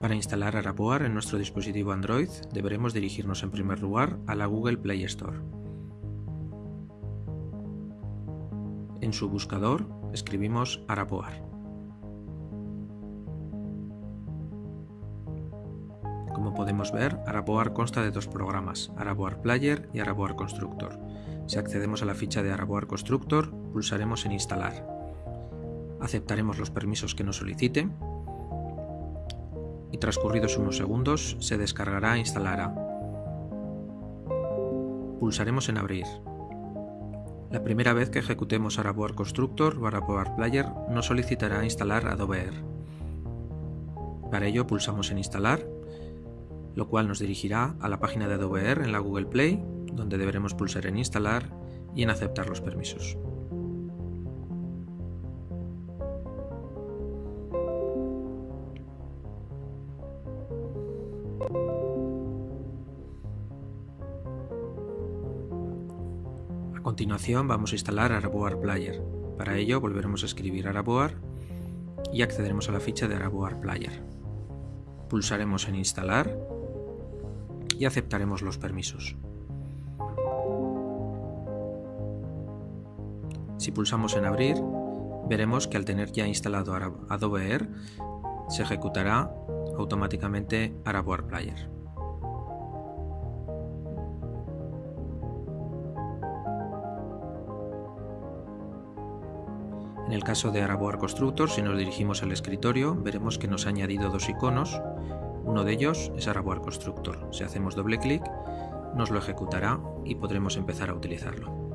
Para instalar Araboar en nuestro dispositivo Android deberemos dirigirnos en primer lugar a la Google Play Store. En su buscador escribimos Araboar. Como podemos ver, Araboar consta de dos programas, Araboar Player y Araboar Constructor. Si accedemos a la ficha de Araboar Constructor, pulsaremos en Instalar. Aceptaremos los permisos que nos solicite y transcurridos unos segundos se descargará e instalará. Pulsaremos en Abrir. La primera vez que ejecutemos Araboar Constructor o Araboar Player nos solicitará instalar Adobe Air. Para ello pulsamos en Instalar, lo cual nos dirigirá a la página de Adobe Air en la Google Play, donde deberemos pulsar en Instalar y en Aceptar los permisos. Continuación vamos a instalar Araboar Player. Para ello volveremos a escribir Araboar y accederemos a la ficha de Araboar Player. Pulsaremos en Instalar y aceptaremos los permisos. Si pulsamos en Abrir, veremos que al tener ya instalado Adobe Air, se ejecutará automáticamente Araboar Player. En el caso de Araboar Constructor, si nos dirigimos al escritorio, veremos que nos ha añadido dos iconos. Uno de ellos es Araboar Constructor. Si hacemos doble clic, nos lo ejecutará y podremos empezar a utilizarlo.